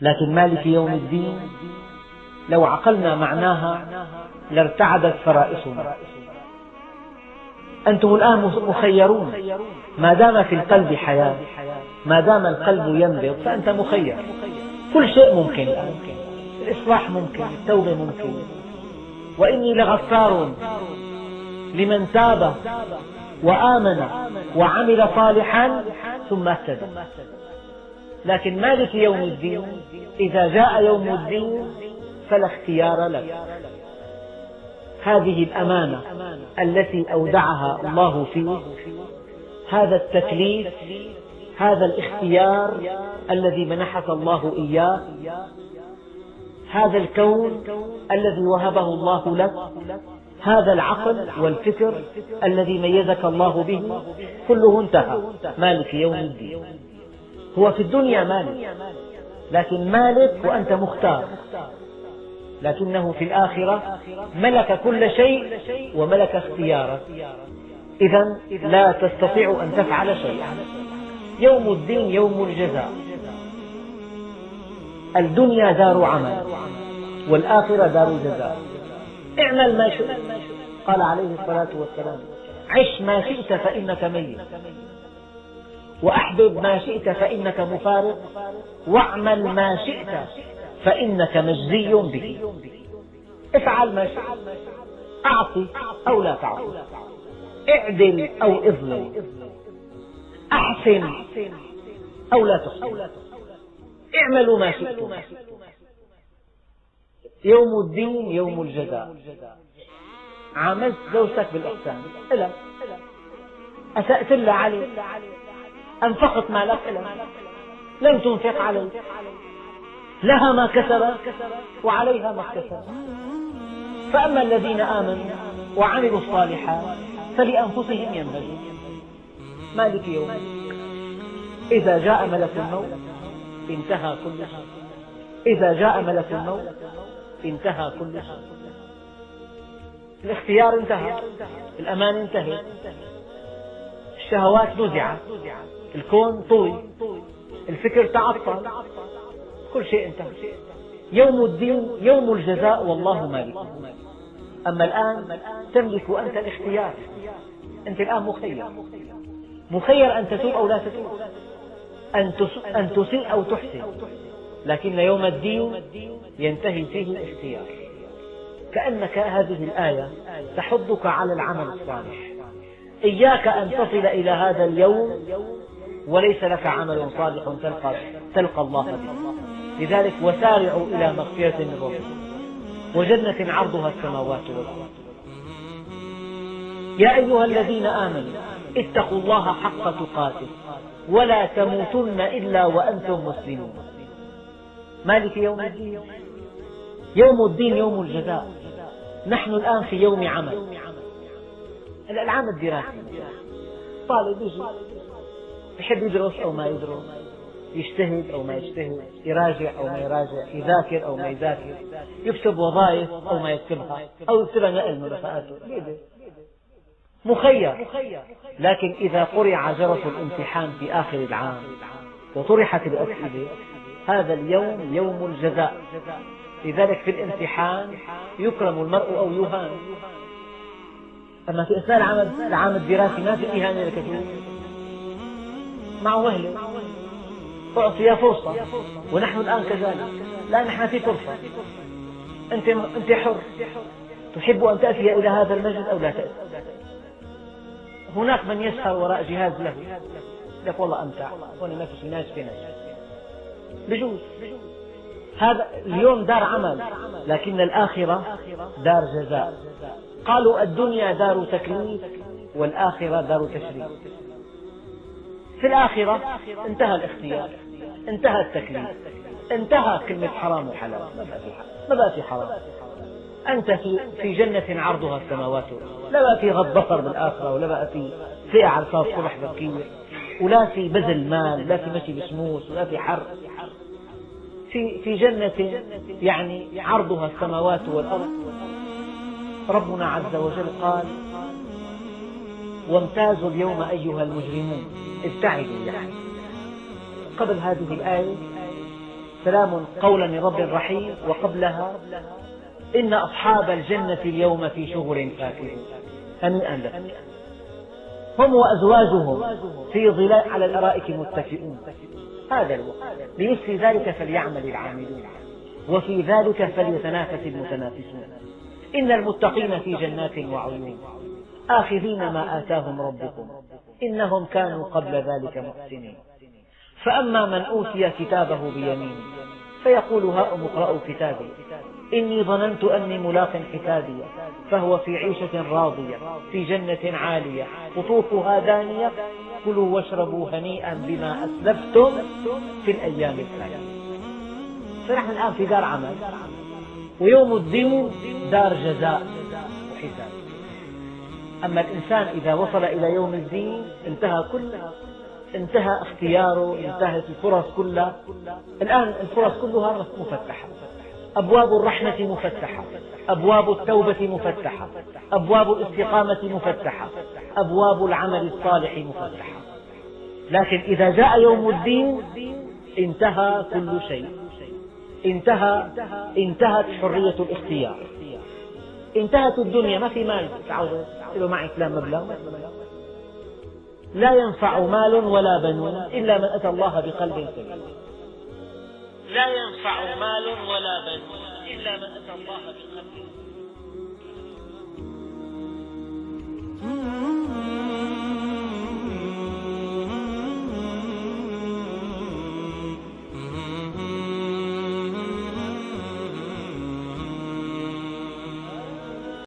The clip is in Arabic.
لكن مالك يوم الدين لو عقلنا معناها لارتعدت فرائصنا. أنتم الآن مخيرون. ما دام في القلب حياة ما دام القلب ينبض فأنت مخير. كل شيء ممكن الآن. الإصلاح ممكن التوبة ممكن. وإني لغفار لمن تاب وآمن وعمل صالحا ثم اهتدى. لكن مالك يوم الدين؟ إذا جاء يوم الدين فلا اختيار لك. هذه الأمانة التي أودعها الله فيه هذا التكليف هذا الاختيار الذي منحك الله إياه هذا الكون الذي وهبه الله لك هذا العقل والفكر الذي ميزك الله به كله انتهى. مالك يوم الدين. هو في الدنيا مالك. لكن مالك وأنت مختار. لكنه في الآخرة ملك كل شيء وملك اختيارك. إذا لا تستطيع أن تفعل شيئا. يوم الدين يوم الجزاء. الدنيا دار عمل والآخرة دار جزاء. اعمل ما شئت. قال عليه الصلاة والسلام عش ما شئت فإنك ميت. وأحبب ما شئت فإنك مفارق واعمل ما شئت فإنك مجزي به. افعل ما شئت أعطي أو لا تعطي. اعدل أو اظلم أحسن أو لا تحسن. اعملوا ما شئتم. يوم الدين يوم الجزاء. عاملت زوجتك بالإحسان. إلا أسأت لها عليك. أنفقت مالك إلا لم تنفق عليه. لها ما كسبت وعليها ما اكتسبت فأما الذين آمنوا وعملوا الصالحات فلأنفسهم ينبغي. مالك يوم. إذا جاء ملك الموت انتهى كل شيء. إذا جاء ملك الموت انتهى كل شيء. الاختيار انتهى. الأمان انتهى. الشهوات نزعت الكون طوي. الفكر تعطل. كل شيء انتهى. يوم الدين يوم الجزاء والله مالك. أما الآن تملك أنت الاختيار. أنت الآن مخير. مخير أن تتوب أو لا تتوب أن تسيء أو تحسن. لكن يوم الدين ينتهي فيه الاختيار. كأنك هذه الآية تحضك على العمل الصالح. إياك أن تصل إلى هذا اليوم وليس لك عمل صالح تلقى, تلقى الله به لذلك وسارعوا إلى مغفرة من ربكم وجنة عرضها السماوات والأرض. يا أيها الذين آمنوا اتقوا الله حق تقاته ولا تموتن إلا وأنتم مسلمون. مالك يوم الدين؟ يوم الدين يوم الجزاء. نحن الآن في يوم عمل. العام الدراسي طالب يجي يحب يدرس أو ما يدرس يجتهد أو ما يجتهد يراجع أو ما يراجع يذاكر أو ما يذاكر يكتب وظائف أو ما يكتبها أو يكتبها نقل رفقاته مخير. لكن إذا قرع جرس الامتحان في آخر العام وطرحت الأسئلة هذا اليوم يوم الجزاء. لذلك في الامتحان يكرم المرء أو يهان. أما في أثناء العام, العام الدراسي ما في إهانة لكثير معه وهلة أعطي فرصة. ونحن الآن كذلك. لا نحن في فرصة. أنت, أنت حر. تحب أن تأتي إلى هذا المجلس أو لا تأتي؟ هناك من يسهر وراء جهاز له. لك والله أمتع. في ناس في ناس. بجوز. هذا اليوم دار عمل. لكن الآخرة دار جزاء. قالوا الدنيا دار تكليف والآخرة دار تشريف. في الآخرة انتهى الاختيار انتهى التكليف انتهى كلمة حرام وحلال. ما بقى في حرام. أنت في, جنة عرضها السماوات لا بقى في غض بصر بالآخرة ولا بقى في فئة على الصبح بكير ولا في بذل مال لا في مشي بشموس ولا في حر. في في جنة يعني عرضها السماوات والأرض. ربنا عز وجل قال وامتازوا اليوم أيها المجرمون. ابتعدوا يعني. قبل هذه الآية سلام قولا من رب رحيم وقبلها إن أصحاب الجنة اليوم في شغل فاكهون هنيئا لكم هم وأزواجهم في ظلال على الأرائك متكئون. هذا الوقت. لمثل ذلك فليعمل العاملون. وفي ذلك فليتنافس المتنافسون. إن المتقين في جنات وعيون. آخذين ما آتاهم ربكم. إنهم كانوا قبل ذلك محسنين. فأما من أوتي كتابه بيمينه فيقول هاؤم اقرءوا كتابي. إني ظننت أني ملاق حسابي فهو في عيشة راضية في جنة عالية. قطوفها دانية كلوا واشربوا هنيئا بما أسلفتم في الأيام الخالية فنحن الآن في دار عمل. ويوم الدين دار جزاء وحساب أما الإنسان إذا وصل إلى يوم الدين انتهى كل انتهى اختياره انتهت الفرص كلها. الآن الفرص كلها مفتحة. أبواب الرحمة مفتحة. أبواب التوبة مفتحة. أبواب الاستقامة مفتحة. أبواب العمل الصالح مفتحة. لكن إذا جاء يوم الدين انتهى كل شيء. انتهى انتهت حرية الاختيار. انتهت الدنيا ما في مال. تعود له معي فلان مبلغ. لا ينفع مال ولا بنون إلا من أتى الله بقلب سليم. لا ينفع مال ولا بنون إلا من أتى الله بقلب